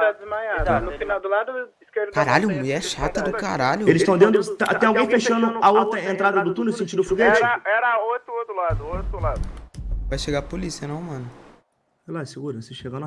tá desmaiado. Tá, no final do lado esquerdo. Caralho, mulher assim, chata do caralho. Eles estão dentro. tá- Tem alguém fechando a outra entrada do túnel sentido foguete? Era, era outro, outro lado, outro lado. Vai chegar a polícia, não, mano. Sei lá, segura, se chegar lá.